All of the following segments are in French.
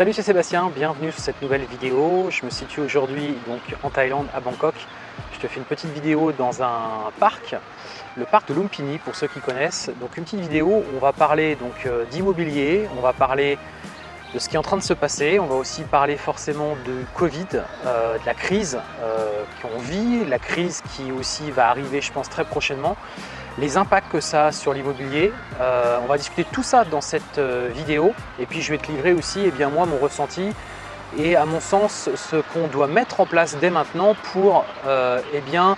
Salut c'est Sébastien, bienvenue sur cette nouvelle vidéo. Je me situe aujourd'hui donc en Thaïlande à Bangkok. Je te fais une petite vidéo dans un parc, le parc de Lumpini pour ceux qui connaissent. Donc une petite vidéo où on va parler donc euh, d'immobilier, on va parler de ce qui est en train de se passer, on va aussi parler forcément de Covid, euh, de la crise euh, qu'on vit, la crise qui aussi va arriver je pense très prochainement les impacts que ça a sur l'immobilier. Euh, on va discuter tout ça dans cette euh, vidéo et puis je vais te livrer aussi eh bien, moi mon ressenti et à mon sens ce qu'on doit mettre en place dès maintenant pour euh, eh bien,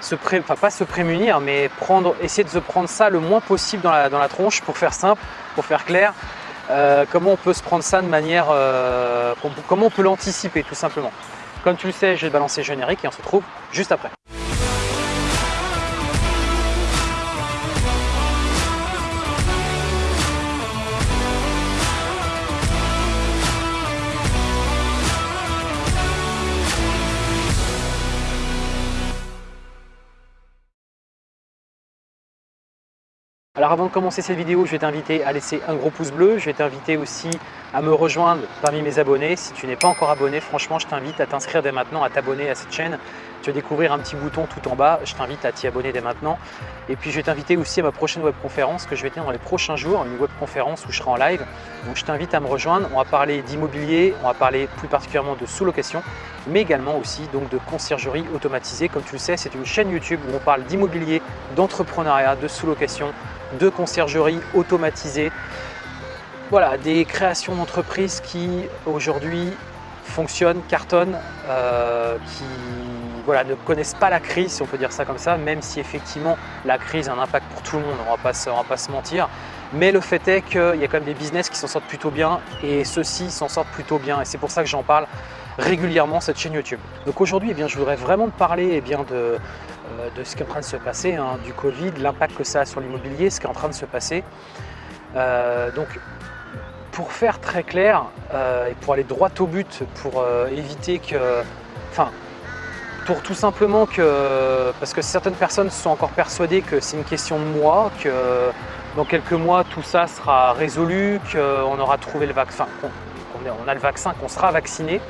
se pas se prémunir mais prendre, essayer de se prendre ça le moins possible dans la, dans la tronche pour faire simple, pour faire clair. comment on peut se prendre ça de manière, comment on peut l'anticiper tout simplement. Comme tu le sais, j'ai balancé le générique et on se retrouve juste après. Alors avant de commencer cette vidéo, je vais t'inviter à laisser un gros pouce bleu. Je vais t'inviter aussi à me rejoindre parmi mes abonnés. Si tu n'es pas encore abonné, franchement, je t'invite à t'inscrire dès maintenant, à t'abonner à cette chaîne. Tu vas découvrir un petit bouton tout en bas. Je t'invite à t'y abonner dès maintenant. Et puis, je vais t'inviter aussi à ma prochaine webconférence que je vais tenir dans les prochains jours, une webconférence où je serai en live. Donc, je t'invite à me rejoindre. On va parler d'immobilier, on va parler plus particulièrement de sous-location, mais également aussi donc de conciergerie automatisée. Comme tu le sais, c'est une chaîne YouTube où on parle d'immobilier, d'entrepreneuriat, de sous-location, de conciergerie automatisée. Voilà, des créations d'entreprises qui aujourd'hui fonctionnent, cartonnent, euh, qui voilà, ne connaissent pas la crise, si on peut dire ça comme ça, même si effectivement la crise a un impact pour tout le monde, on ne va pas se mentir. Mais le fait est qu'il y a quand même des business qui s'en sortent plutôt bien et ceux-ci s'en sortent plutôt bien. Et c'est pour ça que j'en parle régulièrement cette chaîne YouTube. Donc aujourd'hui, eh je voudrais vraiment te parler eh bien, de, euh, de ce qui est en train de se passer, hein, du Covid, l'impact que ça a sur l'immobilier, ce qui est en train de se passer. Euh, donc pour faire très clair euh, et pour aller droit au but, pour éviter que... Enfin, pour tout simplement que... Parce que certaines personnes sont encore persuadées que c'est une question de mois, que dans quelques mois tout ça sera résolu, qu'on aura trouvé le vaccin, qu'on a le vaccin, qu'on sera vacciné.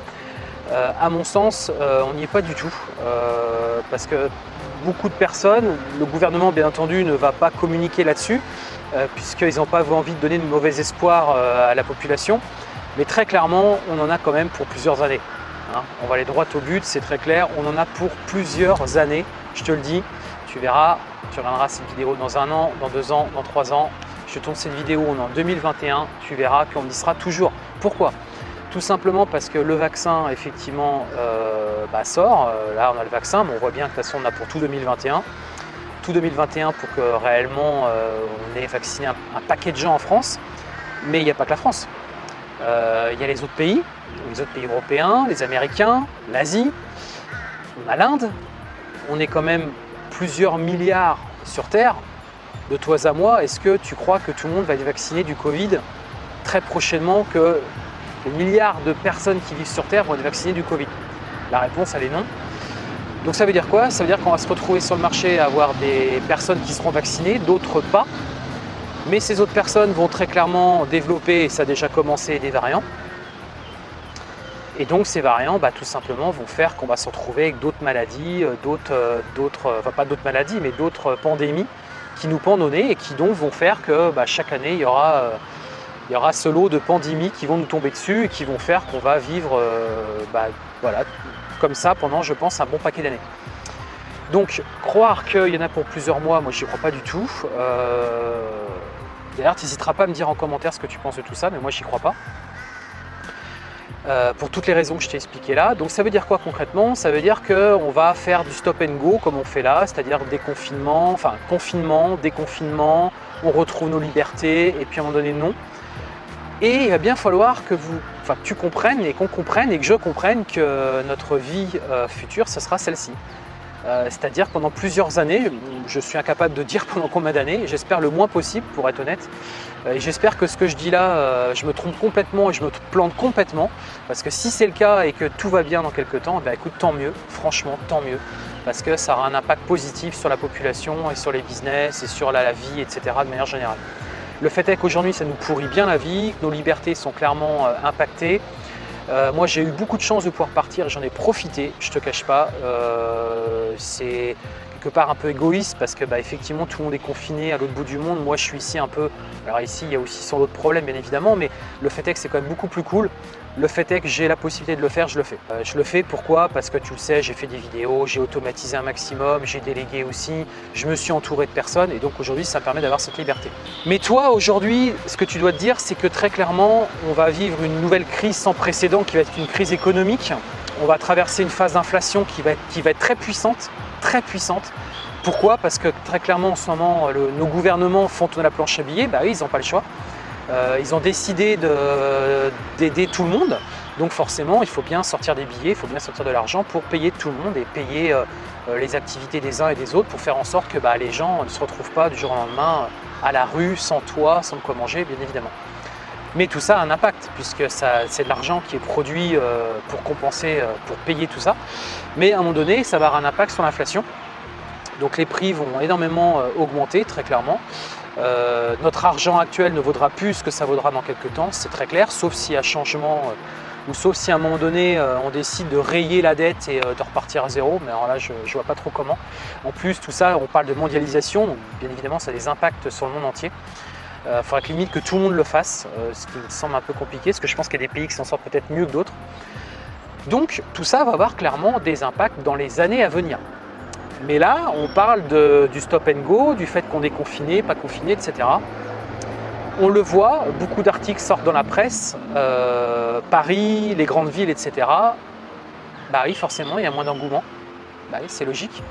Euh, à mon sens, euh, on n'y est pas du tout, euh, parce que beaucoup de personnes, le gouvernement bien entendu ne va pas communiquer là-dessus, puisqu'ils n'ont pas envie de donner de mauvais espoir à la population, mais très clairement, on en a quand même pour plusieurs années. Hein. On va aller droit au but, c'est très clair, on en a pour plusieurs années, je te le dis, tu verras, tu regarderas cette vidéo dans un an, dans deux ans, dans trois ans, je tourne cette vidéo en 2021, tu verras qu'on y sera toujours. Pourquoi? Tout simplement parce que le vaccin, effectivement, euh, bah, sort. Euh, là, on a le vaccin, mais on voit bien que de toute façon, on a pour tout 2021. Tout 2021 pour que réellement euh, on ait vacciné un, paquet de gens en France. Mais il n'y a pas que la France. Il y a les autres pays, les autres pays européens, les Américains, l'Asie, on a l'Inde. On est quand même plusieurs milliards sur Terre. De toi à moi, est-ce que tu crois que tout le monde va être vacciné du Covid très prochainement que les milliards de personnes qui vivent sur Terre vont être vaccinées du Covid? La réponse, elle est non. Donc ça veut dire quoi? Ça veut dire qu'on va se retrouver sur le marché à avoir des personnes qui seront vaccinées, d'autres pas. Mais ces autres personnes vont très clairement développer, et ça a déjà commencé, des variants. Et donc ces variants, bah, tout simplement, vont faire qu'on va se retrouver avec d'autres maladies, euh, d'autres, euh, d'autres, enfin pas d'autres maladies, mais d'autres pandémies qui nous pendent au nez et qui donc vont faire que bah, chaque année, il y aura euh, il y aura ce lot de pandémies qui vont nous tomber dessus et qui vont faire qu'on va vivre euh, bah, voilà, comme ça pendant, je pense, un bon paquet d'années. Donc, croire qu'il y en a pour plusieurs mois, moi, j'y crois pas du tout. Euh, d'ailleurs, tu n'hésiteras pas à me dire en commentaire ce que tu penses de tout ça, mais moi, j'y crois pas. Euh, pour toutes les raisons que je t'ai expliquées là. Donc ça veut dire quoi concrètement? Ça veut dire qu'on va faire du stop and go comme on fait là, c'est-à-dire déconfinement, enfin confinement, déconfinement, on retrouve nos libertés et puis à un moment donné non. Et il va bien falloir que vous, enfin, tu comprennes et qu'on comprenne et que je comprenne que notre vie euh, future, ce sera celle-ci. Euh, c'est-à-dire pendant plusieurs années, je suis incapable de dire pendant combien d'années, j'espère le moins possible pour être honnête. Euh, et j'espère que ce que je dis là, je me trompe complètement et je me plante complètement. Parce que si c'est le cas et que tout va bien dans quelques temps, ben écoute, tant mieux, franchement, tant mieux. Parce que ça aura un impact positif sur la population et sur les business et sur la vie, etc. de manière générale. Le fait est qu'aujourd'hui, ça nous pourrit bien la vie, nos libertés sont clairement euh, impactées. Euh, moi, j'ai eu beaucoup de chance de pouvoir partir j'en ai profité, je te cache pas. Euh, part un peu égoïste parce que bah, effectivement tout le monde est confiné à l'autre bout du monde. Moi je suis ici un peu, alors ici il y a aussi sans d'autres problèmes bien évidemment, mais le fait est que c'est quand même beaucoup plus cool. Le fait est que j'ai la possibilité de le faire, je le fais. Euh, je le fais pourquoi? Parce que tu le sais, j'ai fait des vidéos, j'ai automatisé un maximum, j'ai délégué aussi, je me suis entouré de personnes et donc aujourd'hui ça me permet d'avoir cette liberté. Mais toi aujourd'hui, ce que tu dois te dire, c'est que très clairement, on va vivre une nouvelle crise sans précédent qui va être une crise économique. On va traverser une phase d'inflation qui va être très puissante, très puissante. Pourquoi? Parce que très clairement en ce moment, nos gouvernements font tourner la planche à billets, bah ils n'ont pas le choix. Euh, ils ont décidé d'aider tout le monde, donc forcément il faut bien sortir des billets, il faut bien sortir de l'argent pour payer tout le monde et payer euh, euh, les activités des uns et des autres pour faire en sorte que bah, les gens ne se retrouvent pas du jour au lendemain à la rue, sans toit, sans quoi manger bien évidemment. Mais tout ça a un impact puisque c'est de l'argent qui est produit pour compenser, pour payer tout ça. Mais à un moment donné, ça va avoir un impact sur l'inflation. Donc les prix vont énormément augmenter très clairement. Euh, notre argent actuel ne vaudra plus ce que ça vaudra dans quelques temps, c'est très clair, sauf s'il y a changement euh, ou sauf si à un moment donné euh, on décide de rayer la dette et de repartir à zéro, mais alors là je ne vois pas trop comment. En plus tout ça, on parle de mondialisation, bien évidemment ça a des impacts sur le monde entier. Il faudra que limite que tout le monde le fasse, ce qui me semble un peu compliqué, parce que je pense qu'il y a des pays qui s'en sortent peut-être mieux que d'autres. Donc tout ça va avoir clairement des impacts dans les années à venir. Mais là, on parle du stop and go, du fait qu'on est confiné, pas confiné, etc. On le voit, beaucoup d'articles sortent dans la presse, euh, Paris, les grandes villes, etc. Bah oui, forcément, il y a moins d'engouement. Bah oui, c'est logique.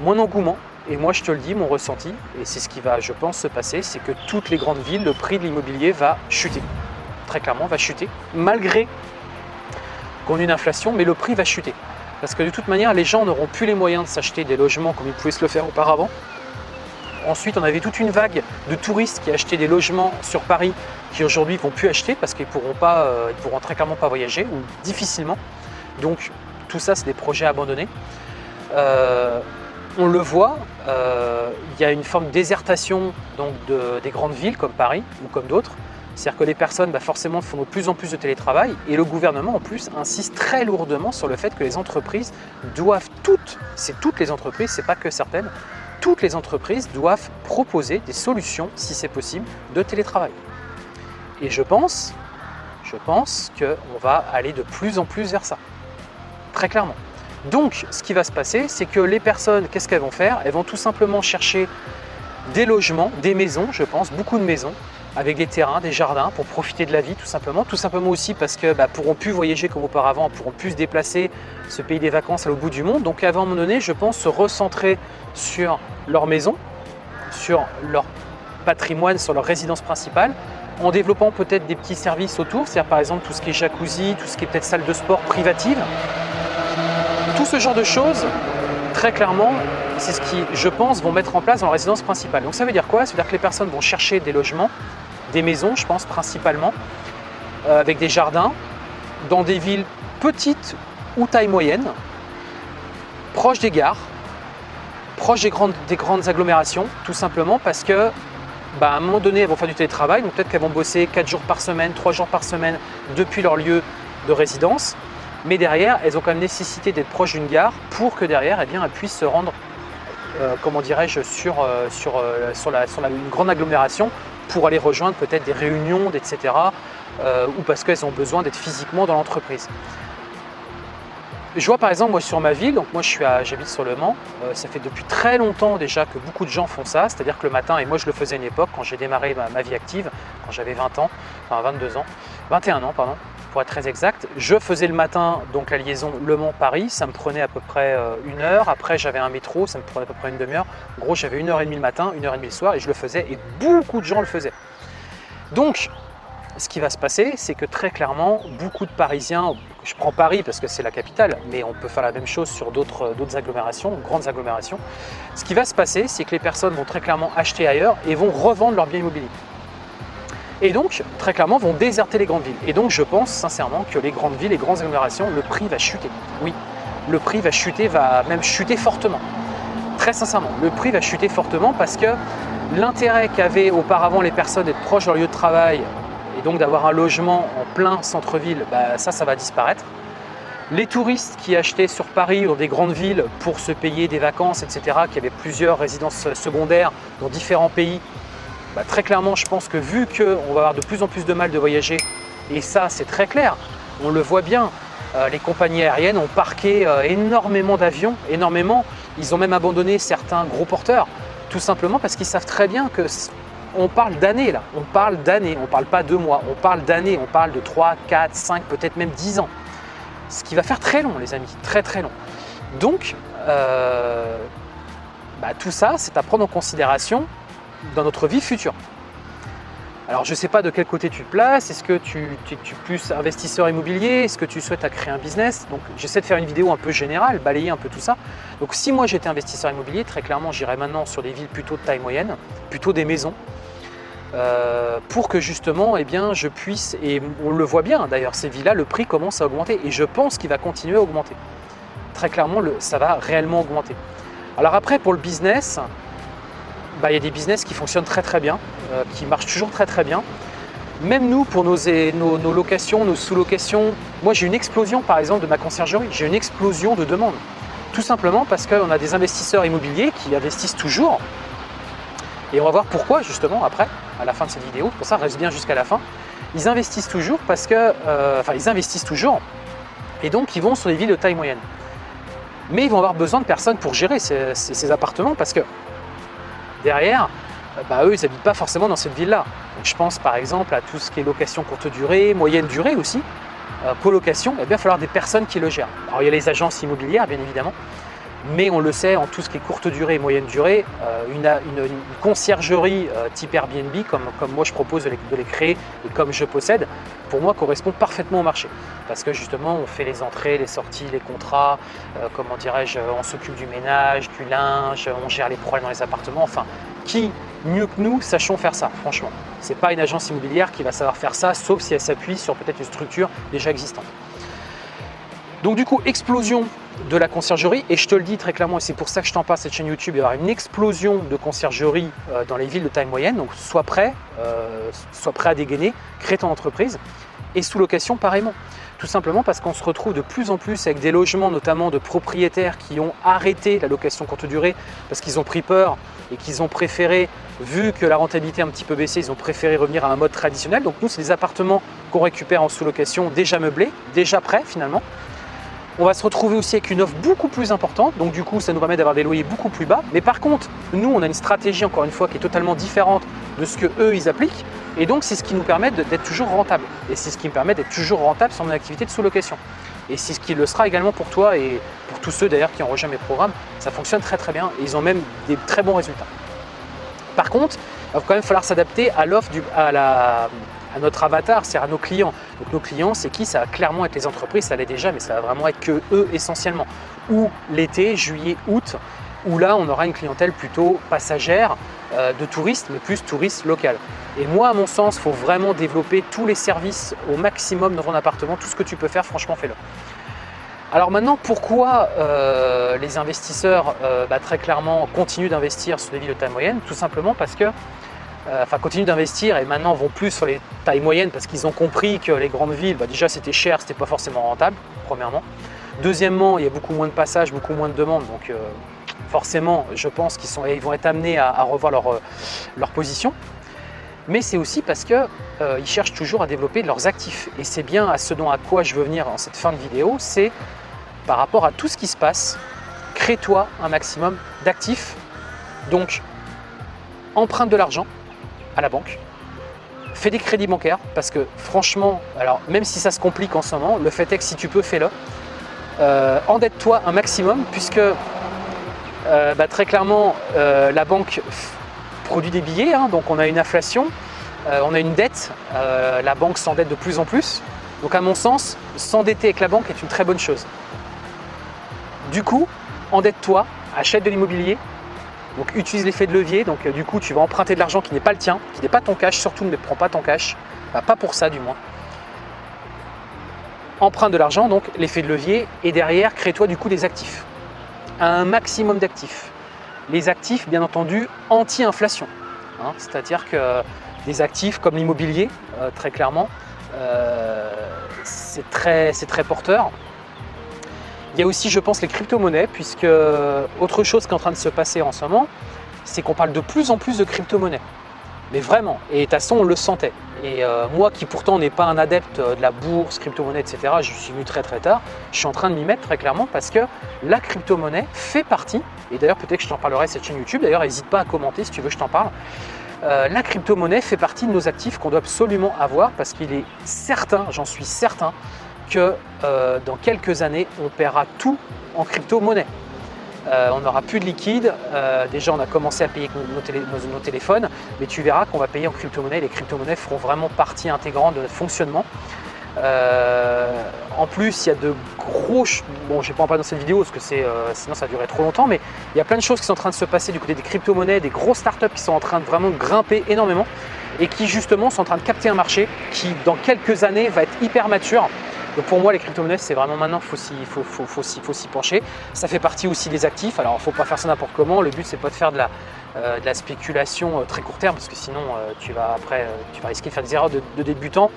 Moins d'engouement. Et moi, je te le dis, mon ressenti, et c'est ce qui va, je pense, se passer, c'est que toutes les grandes villes, le prix de l'immobilier va chuter. Très clairement, va chuter, malgré qu'on ait une inflation, mais le prix va chuter. Parce que de toute manière, les gens n'auront plus les moyens de s'acheter des logements comme ils pouvaient se le faire auparavant. Ensuite, on avait toute une vague de touristes qui achetaient des logements sur Paris qui aujourd'hui ne vont plus acheter parce qu'ils ne pourront, euh, pourront très clairement pas voyager ou difficilement. Donc tout ça, c'est des projets abandonnés. Euh, on le voit, euh, il y a une forme de désertation des grandes villes comme Paris ou comme d'autres. C'est-à-dire que les personnes bah, forcément font de plus en plus de télétravail et le gouvernement en plus insiste très lourdement sur le fait que les entreprises doivent toutes, c'est toutes les entreprises, c'est pas que certaines, toutes les entreprises doivent proposer des solutions, si c'est possible, de télétravail. Et je pense, je pense qu'on va aller de plus en plus vers ça, très clairement. Donc, ce qui va se passer, c'est que les personnes, qu'est-ce qu'elles vont faire? Elles vont tout simplement chercher des logements, des maisons, je pense, beaucoup de maisons, avec des terrains, des jardins pour profiter de la vie tout simplement. Tout simplement aussi parce que bah, pourront plus voyager comme auparavant, pourront plus se déplacer, ce pays des vacances à l'autre bout du monde. Donc à un moment donné, je pense se recentrer sur leur maison, sur leur patrimoine, sur leur résidence principale, en développant peut-être des petits services autour, c'est-à-dire par exemple tout ce qui est jacuzzi, tout ce qui est peut-être salle de sport privative. Tout ce genre de choses, très clairement, c'est ce qui, je pense, vont mettre en place dans la résidence principale. Donc ça veut dire quoi? Ça veut dire que les personnes vont chercher des logements des maisons, je pense principalement, euh, avec des jardins, dans des villes petites ou taille moyenne, proches des gares, proches des grandes, des grandes agglomérations, tout simplement parce que bah, à un moment donné, elles vont faire du télétravail, donc peut-être qu'elles vont bosser 4 jours par semaine, 3 jours par semaine depuis leur lieu de résidence, mais derrière, elles ont quand même nécessité d'être proches d'une gare pour que derrière, eh bien, elles puissent se rendre, euh, comment dirais-je, sur, euh, sur, sur, la, sur une grande agglomération pour aller rejoindre peut-être des réunions, etc. Euh, ou parce qu'elles ont besoin d'être physiquement dans l'entreprise. Je vois par exemple moi sur ma ville, donc moi j'habite sur Le Mans, euh, ça fait depuis très longtemps déjà que beaucoup de gens font ça, c'est-à-dire que le matin, et moi je le faisais à une époque quand j'ai démarré ma, vie active, quand j'avais 20 ans, enfin 22 ans, 21 ans pardon, pour être très exact. Je faisais le matin donc la liaison Le Mans-Paris, ça me prenait à peu près euh, une heure. Après, j'avais un métro, ça me prenait à peu près une demi-heure. En gros, j'avais une heure et demie le matin, une heure et demie le soir et je le faisais et beaucoup de gens le faisaient. Donc, ce qui va se passer, c'est que très clairement, beaucoup de Parisiens, je prends Paris parce que c'est la capitale, mais on peut faire la même chose sur d'autres agglomérations, grandes agglomérations. Ce qui va se passer, c'est que les personnes vont très clairement acheter ailleurs et vont revendre leurs biens immobiliers et donc très clairement vont déserter les grandes villes. Et donc je pense sincèrement que les grandes villes, les grandes agglomérations, le prix va chuter. Oui, le prix va chuter, va même chuter fortement. Très sincèrement, le prix va chuter fortement parce que L'intérêt qu'avaient auparavant les personnes d'être proches de leur lieu de travail et donc d'avoir un logement en plein centre-ville, bah, ça, ça va disparaître. Les touristes qui achetaient sur Paris ou des grandes villes pour se payer des vacances, etc., qui avaient plusieurs résidences secondaires dans différents pays, bah, très clairement, je pense que vu qu'on va avoir de plus en plus de mal de voyager, et ça c'est très clair, on le voit bien, euh, les compagnies aériennes ont parqué euh, énormément d'avions, énormément. Ils ont même abandonné certains gros porteurs, tout simplement parce qu'ils savent très bien que on parle d'années là, on parle d'années, on parle pas de mois, on parle d'années, on parle de 3, 4, 5, peut-être même 10 ans. Ce qui va faire très long les amis, très très long. Donc, euh, bah, tout ça, c'est à prendre en considération dans notre vie future. Alors je ne sais pas de quel côté tu te places, est-ce que tu, es plus investisseur immobilier, est-ce que tu souhaites créer un business? Donc j'essaie de faire une vidéo un peu générale, balayer un peu tout ça. Donc si moi j'étais investisseur immobilier, très clairement j'irais maintenant sur des villes plutôt de taille moyenne, plutôt des maisons, euh, pour que justement eh bien, je puisse, et on le voit bien d'ailleurs, ces villas, le prix commence à augmenter et je pense qu'il va continuer à augmenter. Très clairement, le, ça va réellement augmenter. Alors après, pour le business, bah, il y a des business qui fonctionnent très très bien, euh, qui marchent toujours très très bien. Même nous, pour nos, nos, locations, nos sous-locations, moi j'ai une explosion par exemple de ma conciergerie, j'ai une explosion de demandes. Tout simplement parce qu'on a des investisseurs immobiliers qui investissent toujours. Et on va voir pourquoi justement après, à la fin de cette vidéo, pour ça reste bien jusqu'à la fin. Ils investissent toujours parce que, euh, enfin ils investissent toujours et donc ils vont sur des villes de taille moyenne. Mais ils vont avoir besoin de personnes pour gérer ces appartements parce que derrière, bah, eux, ils n'habitent pas forcément dans cette ville-là. Je pense par exemple à tout ce qui est location courte durée, moyenne durée aussi, euh, colocation, eh il va falloir des personnes qui le gèrent. Alors il y a les agences immobilières bien évidemment, mais on le sait, en tout ce qui est courte durée et moyenne durée, euh, une, conciergerie euh, type Airbnb, comme, moi je propose de les, créer et comme je possède, pour moi correspond parfaitement au marché. Parce que justement, on fait les entrées, les sorties, les contrats, euh, comment dirais-je, on s'occupe du ménage, du linge, on gère les problèmes dans les appartements, enfin, qui mieux que nous sachons faire ça, franchement? Ce n'est pas une agence immobilière qui va savoir faire ça, sauf si elle s'appuie sur peut-être une structure déjà existante. Donc du coup, explosion de la conciergerie et je te le dis très clairement et c'est pour ça que je t'en parle cette chaîne YouTube, il y aura une explosion de conciergerie euh, dans les villes de taille moyenne, donc sois prêt, euh, sois prêt à dégainer, crée ton entreprise et sous location pareillement. Tout simplement parce qu'on se retrouve de plus en plus avec des logements notamment de propriétaires qui ont arrêté la location courte durée parce qu'ils ont pris peur et qu'ils ont préféré, vu que la rentabilité a un petit peu baissé, ils ont préféré revenir à un mode traditionnel. Donc nous, c'est des appartements qu'on récupère en sous-location déjà meublés, déjà prêts finalement, on va se retrouver aussi avec une offre beaucoup plus importante, donc du coup ça nous permet d'avoir des loyers beaucoup plus bas. Mais par contre, nous on a une stratégie encore une fois qui est totalement différente de ce que eux ils appliquent et donc c'est ce qui nous permet d'être toujours rentable. Et c'est ce qui me permet d'être toujours rentable sur mon activité de sous-location. Et c'est ce qui le sera également pour toi et pour tous ceux d'ailleurs qui ont rejoint mes programmes. Ça fonctionne très très bien et ils ont même des très bons résultats. Par contre, il va quand même falloir s'adapter à l'offre, à la, à notre avatar, c'est à nos clients. Donc nos clients, c'est qui? Ça va clairement être les entreprises, ça l'est déjà, mais ça va vraiment être que eux essentiellement. Ou l'été, juillet, août, où là, on aura une clientèle plutôt passagère euh, de touristes, mais plus touristes local. Et moi, à mon sens, il faut vraiment développer tous les services au maximum dans ton appartement. Tout ce que tu peux faire, franchement, fais-le. Alors maintenant, pourquoi euh, les investisseurs, euh, bah, très clairement, continuent d'investir sur les villes de taille moyenne? Tout simplement parce que enfin continuent d'investir et maintenant vont plus sur les tailles moyennes parce qu'ils ont compris que les grandes villes, bah, déjà c'était cher, c'était pas forcément rentable, premièrement. Deuxièmement, il y a beaucoup moins de passages, beaucoup moins de demandes, donc euh, forcément, je pense qu'ils vont être amenés à, revoir leur, euh, leur, position. Mais c'est aussi parce qu'ils cherchent toujours à développer leurs actifs. Et c'est bien à ce dont à quoi je veux venir en cette fin de vidéo, c'est par rapport à tout ce qui se passe, crée-toi un maximum d'actifs. Donc, emprunte de l'argent, la banque, fais des crédits bancaires parce que franchement, alors même si ça se complique en ce moment, le fait est que si tu peux, fais-le. Euh, endette-toi un maximum puisque euh, bah, très clairement euh, la banque produit des billets, hein, donc on a une inflation, on a une dette, la banque s'endette de plus en plus. Donc à mon sens, s'endetter avec la banque est une très bonne chose. Du coup, endette-toi, achète de l'immobilier, donc utilise l'effet de levier, donc euh, du coup tu vas emprunter de l'argent qui n'est pas le tien, qui n'est pas ton cash, surtout ne prends pas ton cash, bah, pas pour ça du moins. Emprunte de l'argent, donc l'effet de levier, et derrière crée-toi du coup des actifs. Un maximum d'actifs. Les actifs bien entendu anti-inflation. hein. c'est-à-dire que des actifs comme l'immobilier, euh, très clairement, euh, c'est très, très porteur. Il y a aussi, je pense, les crypto-monnaies, puisque autre chose qui est en train de se passer en ce moment, c'est qu'on parle de plus en plus de crypto-monnaies. Mais vraiment, et de toute façon, on le sentait. Et euh, moi qui pourtant n'est pas un adepte euh, de la bourse, crypto-monnaie, etc., je suis venu très très tard, je suis en train de m'y mettre très clairement parce que la crypto-monnaie fait partie, et d'ailleurs peut-être que je t'en parlerai cette chaîne YouTube, d'ailleurs n'hésite pas à commenter si tu veux je t'en parle, euh, la crypto-monnaie fait partie de nos actifs qu'on doit absolument avoir parce qu'il est certain, j'en suis certain, que dans quelques années, on paiera tout en crypto-monnaie. Euh, on n'aura plus de liquide. Euh, déjà, on a commencé à payer nos, téléphones, mais tu verras qu'on va payer en crypto-monnaie. Les crypto-monnaies feront vraiment partie intégrante de notre fonctionnement. Euh, en plus, il y a de gros... Bon, je vais pas en parler dans cette vidéo parce que sinon ça durerait trop longtemps, mais il y a plein de choses qui sont en train de se passer du côté des crypto-monnaies, des grosses startups qui sont en train de vraiment grimper énormément et qui justement sont en train de capter un marché qui, dans quelques années, va être hyper mature donc pour moi, les crypto-monnaies, c'est vraiment maintenant, il faut s'y faut, pencher. Ça fait partie aussi des actifs. Alors, il ne faut pas faire ça n'importe comment. Le but, c'est pas de faire de la, euh, de la spéculation euh, très court terme, parce que sinon, euh, tu vas après, tu vas risquer de faire des erreurs de, de débutant.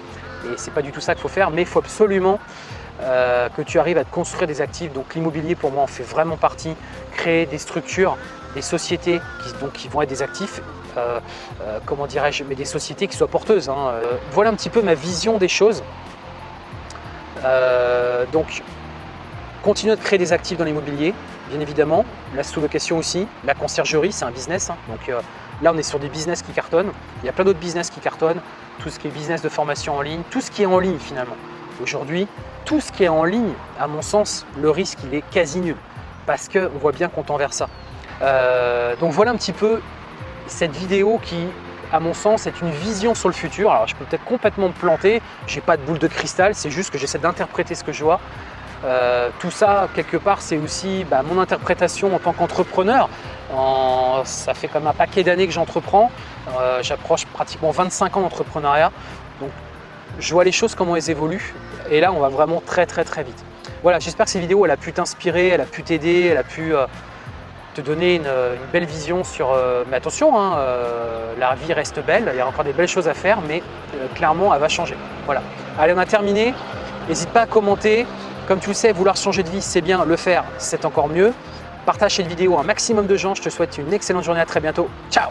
Et c'est pas du tout ça qu'il faut faire. Mais il faut absolument que tu arrives à te construire des actifs. Donc l'immobilier, pour moi, en fait vraiment partie. Créer des structures, des sociétés qui, donc, qui vont être des actifs comment dirais-je, mais des sociétés qui soient porteuses. Hein. voilà un petit peu ma vision des choses. Euh, donc, continuer de créer des actifs dans l'immobilier, bien évidemment. La sous-location aussi, la conciergerie, c'est un business. Hein. Donc euh, là, on est sur des business qui cartonnent. Il y a plein d'autres business qui cartonnent. Tout ce qui est business de formation en ligne, tout ce qui est en ligne finalement. Aujourd'hui, tout ce qui est en ligne, à mon sens, le risque, il est quasi nul. Parce qu'on voit bien qu'on tend vers ça. Euh, donc voilà un petit peu cette vidéo qui à mon sens, c'est une vision sur le futur. Alors, je peux peut-être complètement me planter, j'ai pas de boule de cristal, c'est juste que j'essaie d'interpréter ce que je vois. Euh, tout ça, quelque part, c'est aussi bah, mon interprétation en tant qu'entrepreneur. Ça fait comme un paquet d'années que j'entreprends. Euh, j'approche pratiquement 25 ans d'entrepreneuriat. Donc, je vois les choses, comment elles évoluent. Et là, on va vraiment très, très, très vite. Voilà, j'espère que cette vidéo, elle a pu t'inspirer, elle a pu t'aider, elle a pu euh, te donner une, belle vision sur... Euh, mais attention, hein, euh, la vie reste belle, il y a encore des belles choses à faire, mais euh, clairement, elle va changer. Voilà. Allez, on a terminé. N'hésite pas à commenter. Comme tu le sais, vouloir changer de vie, c'est bien. Le faire, c'est encore mieux. Partage cette vidéo à un maximum de gens. Je te souhaite une excellente journée. À très bientôt. Ciao